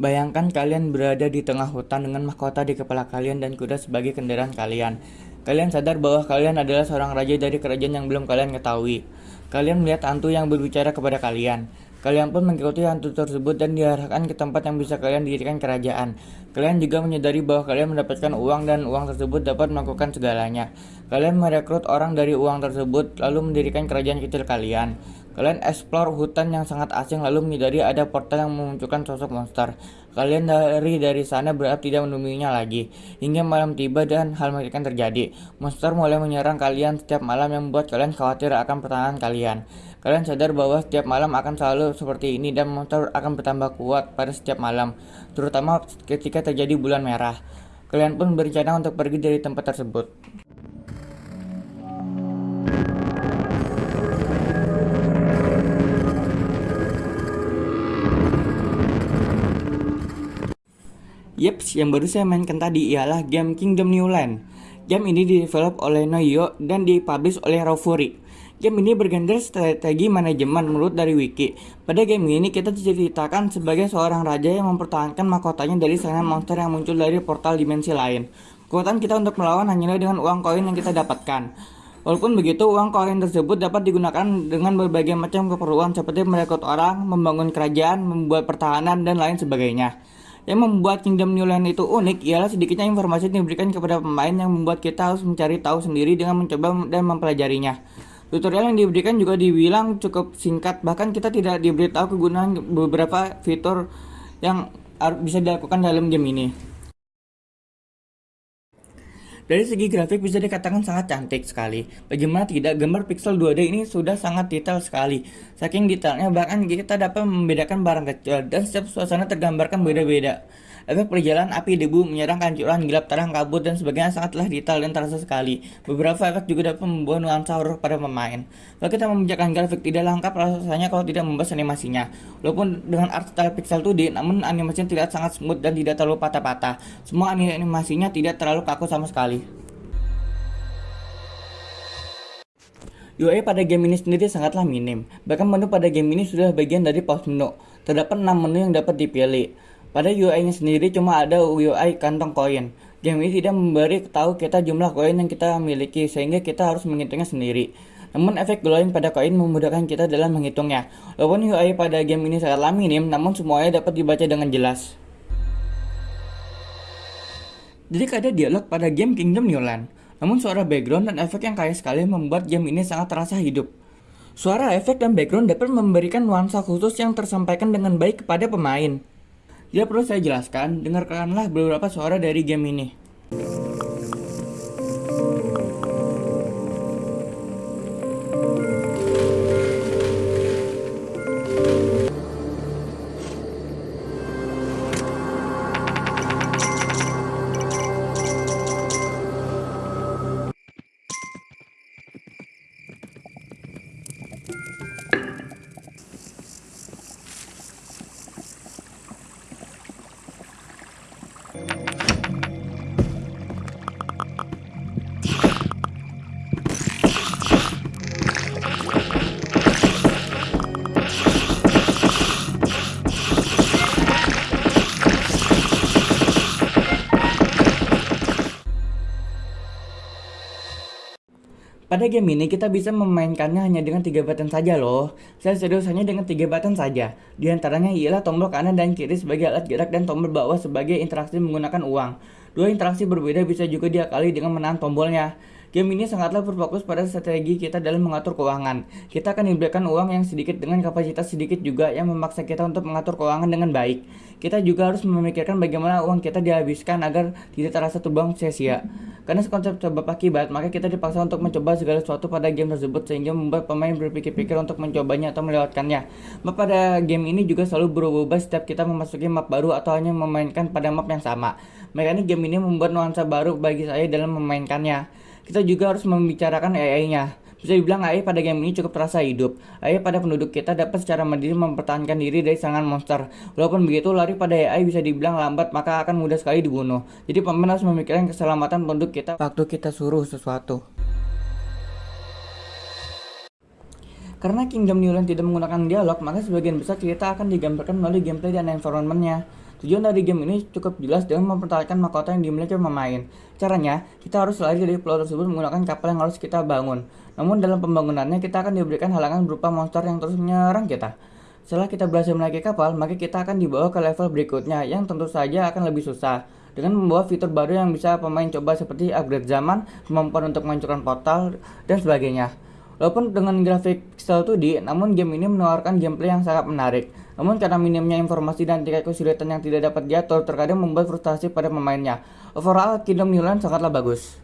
Bayangkan kalian berada di tengah hutan dengan mahkota di kepala kalian dan kuda sebagai kendaraan kalian. Kalian sadar bahwa kalian adalah seorang raja dari kerajaan yang belum kalian ketahui. Kalian melihat hantu yang berbicara kepada kalian. Kalian pun mengikuti hantu tersebut dan diarahkan ke tempat yang bisa kalian dirikan kerajaan. Kalian juga menyadari bahwa kalian mendapatkan uang dan uang tersebut dapat melakukan segalanya. Kalian merekrut orang dari uang tersebut lalu mendirikan kerajaan kecil kalian. Kalian eksplor hutan yang sangat asing lalu menyadari ada portal yang memunculkan sosok monster. Kalian dari dari sana berharap tidak menemuinya lagi. Hingga malam tiba dan hal mengerikan terjadi. Monster mulai menyerang kalian setiap malam yang membuat kalian khawatir akan pertahanan kalian. Kalian sadar bahwa setiap malam akan selalu seperti ini dan monster akan bertambah kuat pada setiap malam, terutama ketika terjadi bulan merah. Kalian pun berencana untuk pergi dari tempat tersebut. Yeps, yang baru saya mainkan tadi ialah game Kingdom New Land. Game ini didevelop oleh Noyo dan dipublish oleh Fury. Game ini bergenre strategi manajemen menurut dari wiki. Pada game ini kita diceritakan sebagai seorang raja yang mempertahankan mahkotanya dari serangan monster yang muncul dari portal dimensi lain. Kekuatan kita untuk melawan hanyalah dengan uang koin yang kita dapatkan. Walaupun begitu, uang koin tersebut dapat digunakan dengan berbagai macam keperluan seperti merekrut orang, membangun kerajaan, membuat pertahanan, dan lain sebagainya. Yang membuat Kingdom New Land itu unik ialah sedikitnya informasi yang diberikan kepada pemain yang membuat kita harus mencari tahu sendiri dengan mencoba dan mempelajarinya. Tutorial yang diberikan juga dibilang cukup singkat, bahkan kita tidak diberitahu kegunaan beberapa fitur yang bisa dilakukan dalam game ini. Dari segi grafik bisa dikatakan sangat cantik sekali. Bagaimana tidak, gambar pixel 2D ini sudah sangat detail sekali. Saking detailnya bahkan kita dapat membedakan barang kecil dan setiap suasana tergambarkan beda-beda. Efek perjalanan api debu menyerang kancuran, gelap terang, kabut, dan sebagainya sangatlah detail dan terasa sekali. Beberapa efek juga dapat membuat nuansa horor pada pemain. Kalau kita membicarakan grafik tidak lengkap rasanya kalau tidak membahas animasinya. Walaupun dengan art style pixel 2D, namun animasinya tidak sangat smooth dan tidak terlalu patah-patah. Semua animasinya tidak terlalu kaku sama sekali. UI pada game ini sendiri sangatlah minim, bahkan menu pada game ini sudah bagian dari pause menu. Terdapat 6 menu yang dapat dipilih. Pada UI-nya sendiri cuma ada UI kantong koin. Game ini tidak memberi tahu kita jumlah koin yang kita miliki sehingga kita harus menghitungnya sendiri. Namun efek glowing pada koin memudahkan kita dalam menghitungnya. Walaupun UI pada game ini sangatlah minim, namun semuanya dapat dibaca dengan jelas. Jadi ada dialog pada game Kingdom New Land. Namun suara background dan efek yang kaya sekali membuat game ini sangat terasa hidup. Suara efek dan background dapat memberikan nuansa khusus yang tersampaikan dengan baik kepada pemain. Tidak perlu saya jelaskan, dengarkanlah beberapa suara dari game ini. Pada game ini kita bisa memainkannya hanya dengan tiga button saja loh. Saya serius hanya dengan tiga button saja. Di antaranya ialah tombol kanan dan kiri sebagai alat gerak dan tombol bawah sebagai interaksi menggunakan uang. Dua interaksi berbeda bisa juga diakali dengan menahan tombolnya. Game ini sangatlah berfokus pada strategi kita dalam mengatur keuangan. Kita akan diberikan uang yang sedikit dengan kapasitas sedikit juga yang memaksa kita untuk mengatur keuangan dengan baik. Kita juga harus memikirkan bagaimana uang kita dihabiskan agar tidak terasa terbuang sia-sia. Karena konsep sebab akibat, maka kita dipaksa untuk mencoba segala sesuatu pada game tersebut sehingga membuat pemain berpikir-pikir untuk mencobanya atau melewatkannya. Map pada game ini juga selalu berubah-ubah setiap kita memasuki map baru atau hanya memainkan pada map yang sama. Mekanik game ini membuat nuansa baru bagi saya dalam memainkannya kita juga harus membicarakan AI-nya. Bisa dibilang AI pada game ini cukup terasa hidup. AI pada penduduk kita dapat secara mandiri mempertahankan diri dari serangan monster. Walaupun begitu, lari pada AI bisa dibilang lambat, maka akan mudah sekali dibunuh. Jadi pemain harus memikirkan keselamatan penduduk kita waktu kita suruh sesuatu. Karena Kingdom New Land tidak menggunakan dialog, maka sebagian besar cerita akan digambarkan melalui gameplay dan environmentnya. Tujuan dari game ini cukup jelas dengan mempertahankan mahkota yang dimiliki pemain. Caranya, kita harus lari dari pulau tersebut menggunakan kapal yang harus kita bangun. Namun dalam pembangunannya kita akan diberikan halangan berupa monster yang terus menyerang kita. Setelah kita berhasil menaiki kapal, maka kita akan dibawa ke level berikutnya yang tentu saja akan lebih susah dengan membawa fitur baru yang bisa pemain coba seperti upgrade zaman, kemampuan untuk menghancurkan portal, dan sebagainya. Walaupun dengan grafik pixel 2D, namun game ini menawarkan gameplay yang sangat menarik. Namun karena minimnya informasi dan tingkat kesulitan yang tidak dapat diatur, terkadang membuat frustasi pada pemainnya. Overall, Kingdom New Land sangatlah bagus.